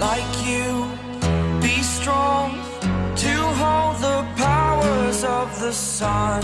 like you. Be strong to hold the powers of the sun.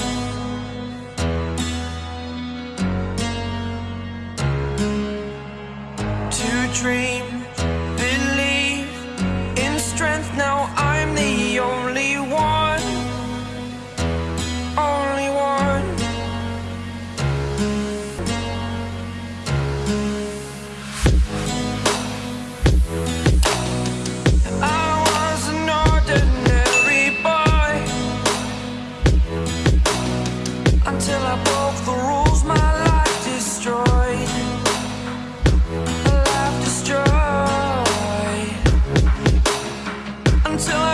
till I broke the rules. My life destroyed. My life destroyed. Until I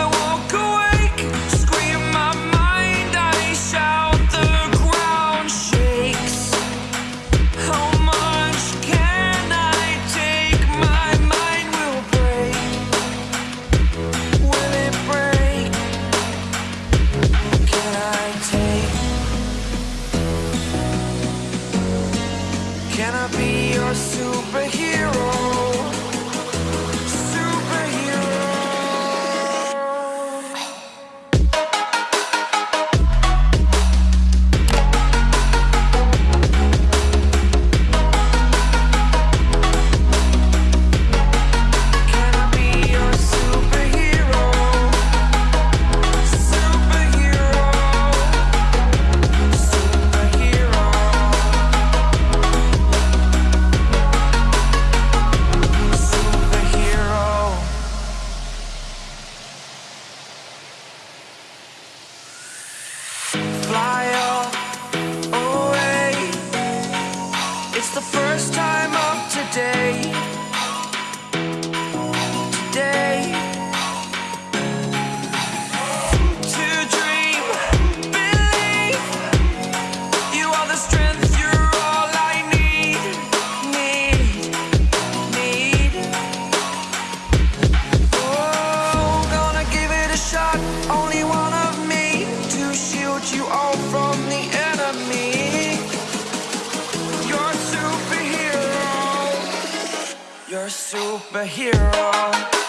Can I be your superhero? the first time up today. You're a superhero.